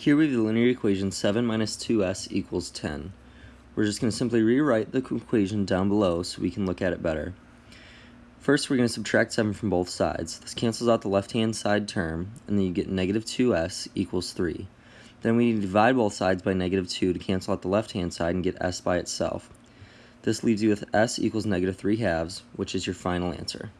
Here we have the linear equation 7 minus 2s equals 10. We're just going to simply rewrite the equation down below so we can look at it better. First, we're going to subtract 7 from both sides. This cancels out the left-hand side term, and then you get negative 2s equals 3. Then we need to divide both sides by negative 2 to cancel out the left-hand side and get s by itself. This leaves you with s equals negative 3 halves, which is your final answer.